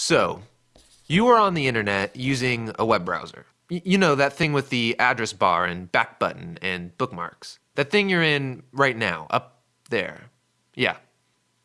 So, you are on the internet using a web browser. Y- you know, that thing with the address bar and back button and bookmarks. That thing you're in right now, up there. Yeah,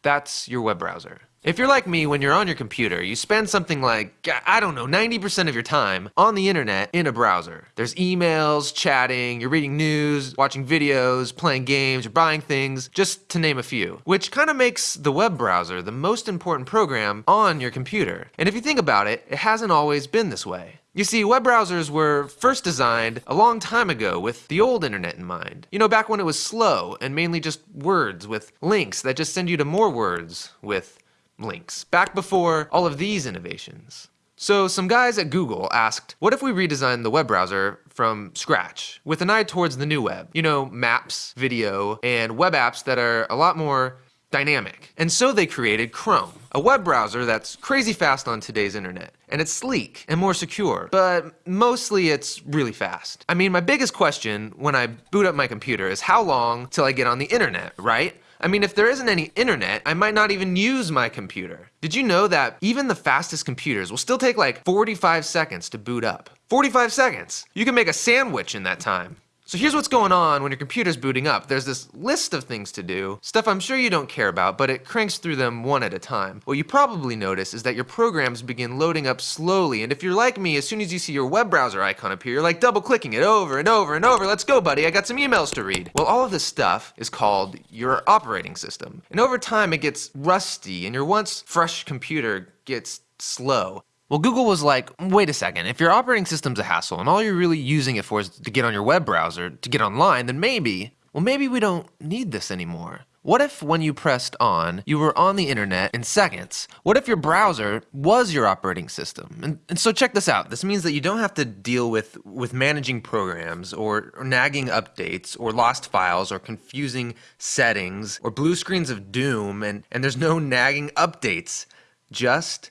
that's your web browser. If you're like me, when you're on your computer, you spend something like, I don't know, 90% of your time on the internet in a browser. There's emails, chatting, you're reading news, watching videos, playing games, you're buying things, just to name a few. Which kind of makes the web browser the most important program on your computer. And if you think about it, it hasn't always been this way. You see, web browsers were first designed a long time ago with the old internet in mind. You know, back when it was slow and mainly just words with links that just send you to more words with links, back before all of these innovations. So some guys at Google asked, what if we redesigned the web browser from scratch with an eye towards the new web? You know, maps, video, and web apps that are a lot more dynamic. And so they created Chrome, a web browser that's crazy fast on today's internet. And it's sleek and more secure, but mostly it's really fast. I mean, my biggest question when I boot up my computer is how long till I get on the internet, right? I mean, if there isn't any internet, I might not even use my computer. Did you know that even the fastest computers will still take like 45 seconds to boot up? 45 seconds! You can make a sandwich in that time. So here's what's going on when your computer's booting up. There's this list of things to do, stuff I'm sure you don't care about, but it cranks through them one at a time. What you probably notice is that your programs begin loading up slowly, and if you're like me, as soon as you see your web browser icon appear, you're like double clicking it over and over and over. Let's go, buddy, I got some emails to read. Well, all of this stuff is called your operating system. And over time, it gets rusty, and your once fresh computer gets slow. Well, Google was like, wait a second, if your operating system's a hassle and all you're really using it for is to get on your web browser, to get online, then maybe, well, maybe we don't need this anymore. What if when you pressed on, you were on the internet in seconds? What if your browser was your operating system? And, and so check this out. This means that you don't have to deal with, with managing programs or, or nagging updates or lost files or confusing settings or blue screens of doom and, and there's no nagging updates. Just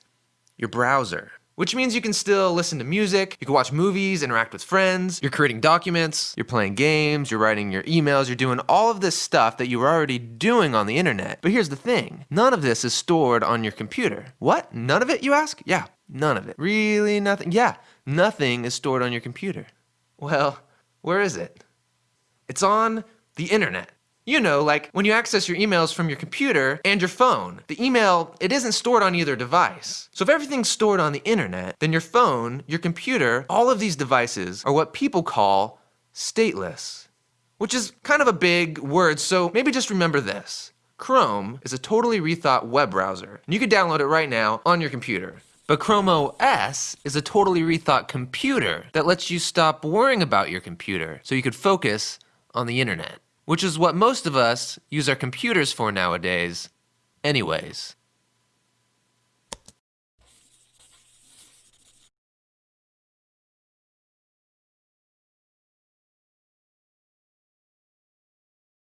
your browser. Which means you can still listen to music, you can watch movies, interact with friends, you're creating documents, you're playing games, you're writing your emails, you're doing all of this stuff that you were already doing on the internet. But here's the thing, none of this is stored on your computer. What? None of it, you ask? Yeah, none of it. Really nothing? Yeah, nothing is stored on your computer. Well, where is it? It's on the internet. You know, like when you access your emails from your computer and your phone. The email, it isn't stored on either device. So if everything's stored on the internet, then your phone, your computer, all of these devices are what people call stateless. Which is kind of a big word, so maybe just remember this. Chrome is a totally rethought web browser, and you can download it right now on your computer. But Chrome OS is a totally rethought computer that lets you stop worrying about your computer so you could focus on the internet which is what most of us use our computers for nowadays anyways.